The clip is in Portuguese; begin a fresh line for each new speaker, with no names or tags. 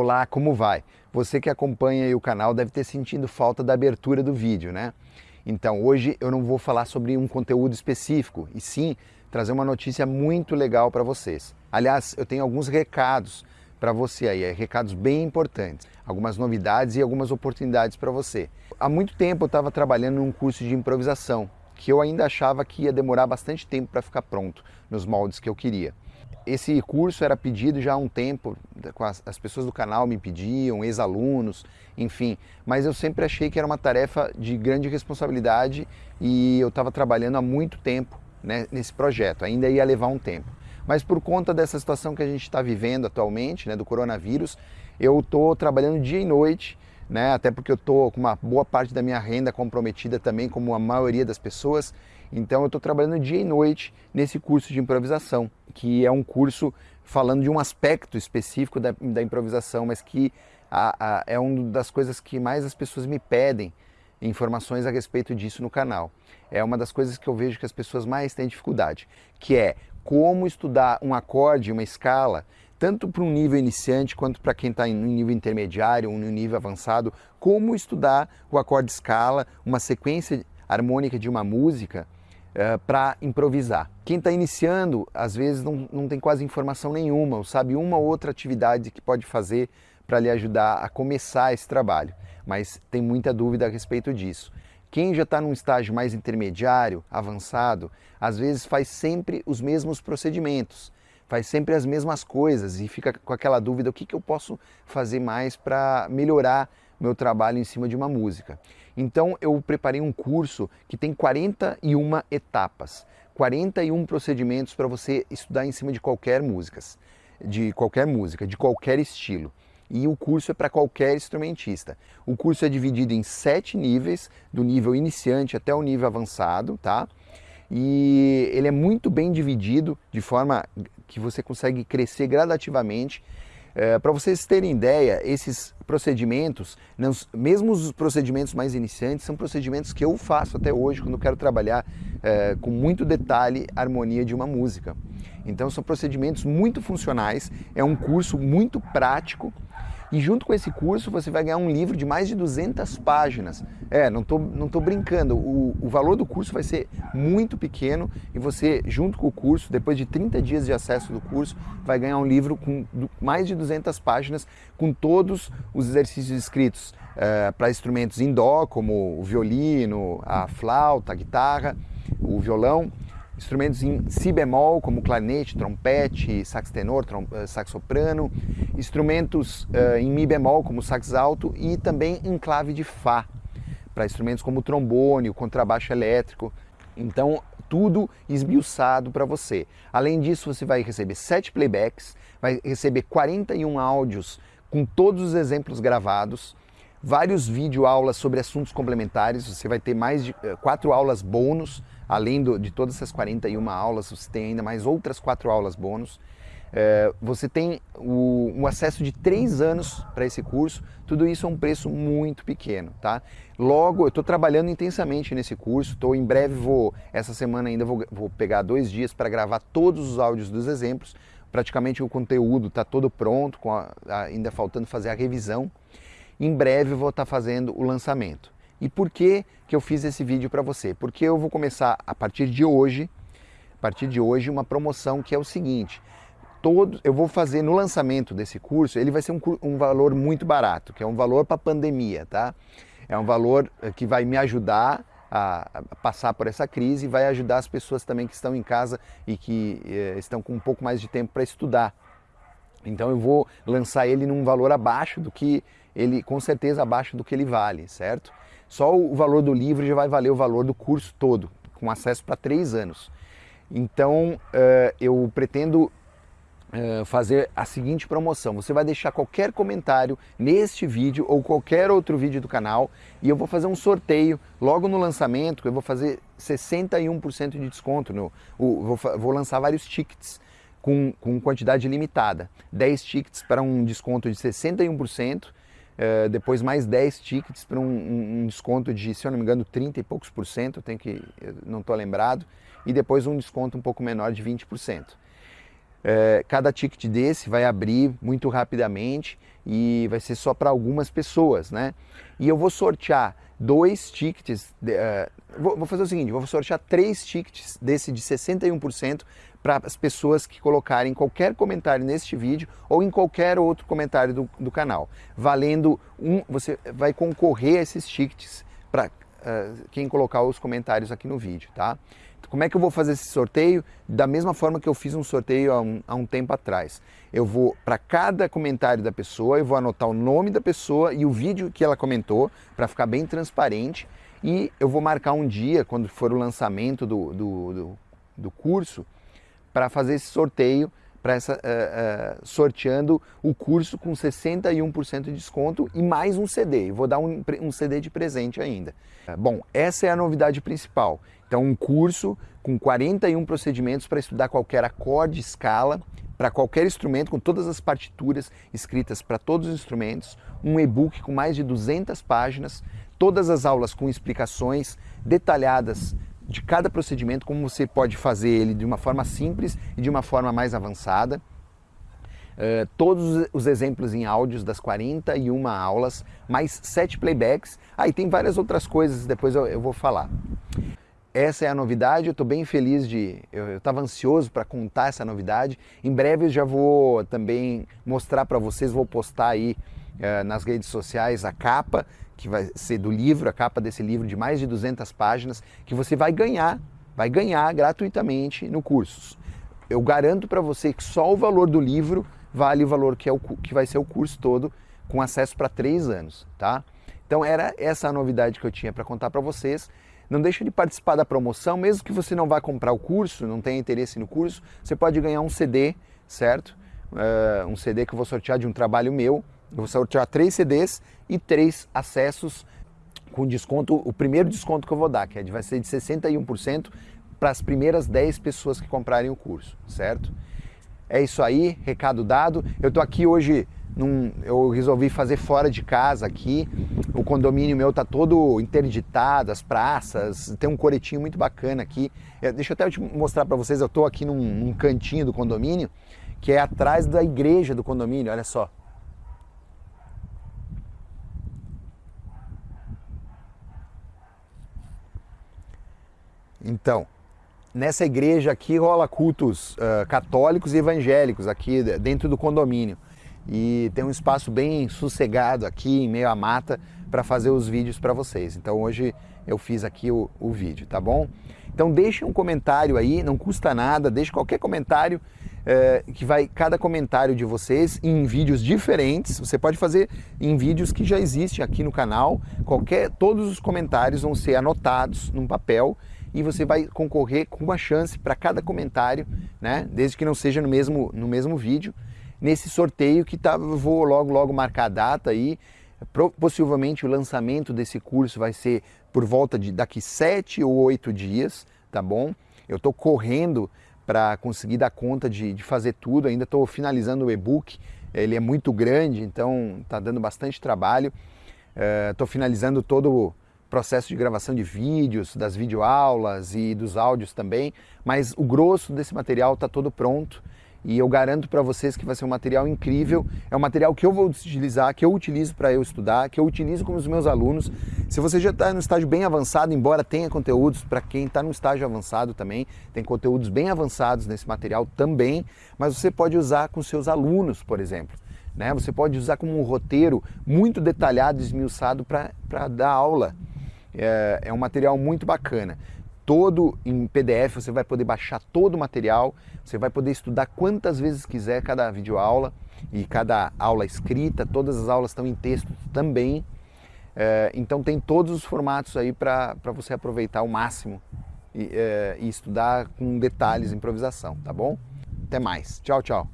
Olá, como vai? Você que acompanha o canal deve ter sentido falta da abertura do vídeo, né? Então, hoje eu não vou falar sobre um conteúdo específico, e sim trazer uma notícia muito legal para vocês. Aliás, eu tenho alguns recados para você aí, é, recados bem importantes, algumas novidades e algumas oportunidades para você. Há muito tempo eu estava trabalhando num curso de improvisação, que eu ainda achava que ia demorar bastante tempo para ficar pronto, nos moldes que eu queria. Esse curso era pedido já há um tempo, as pessoas do canal me pediam, ex-alunos, enfim, mas eu sempre achei que era uma tarefa de grande responsabilidade e eu estava trabalhando há muito tempo né, nesse projeto, ainda ia levar um tempo. Mas por conta dessa situação que a gente está vivendo atualmente, né, do coronavírus, eu estou trabalhando dia e noite, né, até porque eu estou com uma boa parte da minha renda comprometida também, como a maioria das pessoas, então eu estou trabalhando dia e noite nesse curso de improvisação, que é um curso falando de um aspecto específico da, da improvisação, mas que a, a, é uma das coisas que mais as pessoas me pedem informações a respeito disso no canal. É uma das coisas que eu vejo que as pessoas mais têm dificuldade, que é como estudar um acorde, uma escala, tanto para um nível iniciante quanto para quem está em um nível intermediário, um nível avançado, como estudar o acorde escala, uma sequência harmônica de uma música, uh, para improvisar. Quem está iniciando, às vezes não, não tem quase informação nenhuma, ou sabe uma ou outra atividade que pode fazer para lhe ajudar a começar esse trabalho, mas tem muita dúvida a respeito disso. Quem já está num estágio mais intermediário, avançado, às vezes faz sempre os mesmos procedimentos, faz sempre as mesmas coisas e fica com aquela dúvida, o que, que eu posso fazer mais para melhorar meu trabalho em cima de uma música. Então eu preparei um curso que tem 41 etapas, 41 procedimentos para você estudar em cima de qualquer música, de qualquer música, de qualquer estilo. E o curso é para qualquer instrumentista. O curso é dividido em sete níveis, do nível iniciante até o nível avançado, tá? E ele é muito bem dividido de forma que você consegue crescer gradativamente é, Para vocês terem ideia, esses procedimentos, mesmo os procedimentos mais iniciantes, são procedimentos que eu faço até hoje quando quero trabalhar é, com muito detalhe a harmonia de uma música. Então são procedimentos muito funcionais, é um curso muito prático e junto com esse curso você vai ganhar um livro de mais de 200 páginas. É, não tô, não tô brincando, o, o valor do curso vai ser muito pequeno e você, junto com o curso, depois de 30 dias de acesso do curso, vai ganhar um livro com mais de 200 páginas com todos os exercícios escritos é, para instrumentos em dó, como o violino, a flauta, a guitarra, o violão, instrumentos em si bemol, como clarinete, trompete, sax tenor, eh, sax soprano, instrumentos uh, em mi bemol, como sax alto, e também em clave de fá, para instrumentos como trombone, contrabaixo elétrico. Então, tudo esmiuçado para você. Além disso, você vai receber sete playbacks, vai receber 41 áudios com todos os exemplos gravados, vários vídeo aulas sobre assuntos complementares, você vai ter mais de uh, quatro aulas bônus além do, de todas essas 41 aulas, você tem ainda mais outras quatro aulas bônus. É, você tem o, um acesso de três anos para esse curso, tudo isso é um preço muito pequeno, tá? Logo, eu estou trabalhando intensamente nesse curso, estou em breve vou, essa semana ainda vou, vou pegar dois dias para gravar todos os áudios dos exemplos, praticamente o conteúdo está todo pronto, a, ainda faltando fazer a revisão. Em breve vou estar tá fazendo o lançamento. E por que, que eu fiz esse vídeo para você? Porque eu vou começar a partir de hoje, a partir de hoje, uma promoção que é o seguinte, todo, eu vou fazer no lançamento desse curso, ele vai ser um, um valor muito barato, que é um valor para pandemia, tá? É um valor eh, que vai me ajudar a, a, passar por essa crise e vai ajudar as pessoas também que estão em casa e que eh, estão com um pouco mais de tempo para estudar. Então eu vou lançar ele num valor abaixo do que ele, com certeza abaixo do que ele vale, certo? Só o valor do livro já vai valer o valor do curso todo, com acesso para três anos. Então uh, eu pretendo uh, fazer a seguinte promoção. Você vai deixar qualquer comentário neste vídeo ou qualquer outro vídeo do canal e eu vou fazer um sorteio logo no lançamento, eu vou fazer 61% de desconto. No, vou lançar vários tickets com, com quantidade limitada. 10 tickets para um desconto de 61%, Uh, depois mais 10 tickets para um, um, desconto de, se eu não me engano, 30 e poucos por cento, tenho que, não estou lembrado, e depois um desconto um pouco menor de 20%. É, cada ticket desse vai abrir muito rapidamente e vai ser só para algumas pessoas, né? E eu vou sortear dois tickets, uh, vou, vou, fazer o seguinte, vou sortear três tickets desse de 61% para as pessoas que colocarem qualquer comentário neste vídeo ou em qualquer outro comentário do, do canal. Valendo um, você vai concorrer a esses tickets para uh, quem colocar os comentários aqui no vídeo, tá? Como é que eu vou fazer esse sorteio? Da mesma forma que eu fiz um sorteio há um, há um tempo atrás. Eu vou, para cada comentário da pessoa, eu vou anotar o nome da pessoa e o vídeo que ela comentou, para ficar bem transparente. E eu vou marcar um dia, quando for o lançamento do, do, do, do curso, para fazer esse sorteio, para essa, uh, uh, sorteando o curso com 61% de desconto e mais um CD. Eu vou dar um, um CD de presente ainda. Bom, essa é a novidade principal. Então, um curso com 41 procedimentos para estudar qualquer acorde, escala, para qualquer instrumento, com todas as partituras escritas para todos os instrumentos, um e-book com mais de 200 páginas, todas as aulas com explicações detalhadas de cada procedimento, como você pode fazer ele de uma forma simples e de uma forma mais avançada. Uh, todos os exemplos em áudios das 41 aulas, mais 7 playbacks. Aí ah, tem várias outras coisas, depois eu, eu vou falar essa é a novidade, eu estou bem feliz de... Eu estava ansioso para contar essa novidade. Em breve eu já vou também mostrar para vocês, vou postar aí uh, nas redes sociais a capa, que vai ser do livro, a capa desse livro de mais de 200 páginas, que você vai ganhar, vai ganhar gratuitamente no curso. Eu garanto para você que só o valor do livro vale o valor que, é o, que vai ser o curso todo, com acesso para três anos, tá? Então era essa a novidade que eu tinha para contar para vocês. Não deixe de participar da promoção, mesmo que você não vá comprar o curso, não tenha interesse no curso, você pode ganhar um CD, certo? Uh, um CD que eu vou sortear de um trabalho meu. Eu vou sortear três CDs e três acessos com desconto, o primeiro desconto que eu vou dar, que vai ser de 61% para as primeiras 10 pessoas que comprarem o curso, certo? É isso aí, recado dado. Eu estou aqui hoje num, eu resolvi fazer fora de casa aqui. O condomínio meu tá todo interditado, as praças, tem um coretinho muito bacana aqui. É, deixa eu até te mostrar para vocês, eu estou aqui num, num cantinho do condomínio, que é atrás da igreja do condomínio, olha só. Então, nessa igreja aqui rola cultos uh, católicos e evangélicos aqui dentro do condomínio e tem um espaço bem sossegado aqui em meio à mata para fazer os vídeos para vocês. Então hoje eu fiz aqui o, o, vídeo, tá bom? Então deixe um comentário aí, não custa nada, deixe qualquer comentário é, que vai, cada comentário de vocês em vídeos diferentes, você pode fazer em vídeos que já existem aqui no canal, qualquer, todos os comentários vão ser anotados num papel e você vai concorrer com uma chance para cada comentário, né? Desde que não seja no mesmo, no mesmo vídeo nesse sorteio que tá, vou logo logo marcar a data aí. Possivelmente o lançamento desse curso vai ser por volta de daqui sete ou oito dias, tá bom? Eu estou correndo para conseguir dar conta de, de fazer tudo, ainda estou finalizando o e-book, ele é muito grande, então está dando bastante trabalho. Estou uh, finalizando todo processo de gravação de vídeos, das videoaulas e dos áudios também, mas o grosso desse material está todo pronto e eu garanto para vocês que vai ser um material incrível. É um material que eu vou utilizar, que eu utilizo para eu estudar, que eu utilizo com os meus alunos. Se você já está no estágio bem avançado, embora tenha conteúdos para quem está no estágio avançado também, tem conteúdos bem avançados nesse material também, mas você pode usar com seus alunos, por exemplo. Né? Você pode usar como um roteiro muito detalhado, esmiuçado para dar aula. É, é um material muito bacana todo em PDF, você vai poder baixar todo o material, você vai poder estudar quantas vezes quiser cada videoaula e cada aula escrita, todas as aulas estão em texto também. É, então tem todos os formatos aí para você aproveitar o máximo e, é, e estudar com detalhes, improvisação, tá bom? Até mais. Tchau, tchau.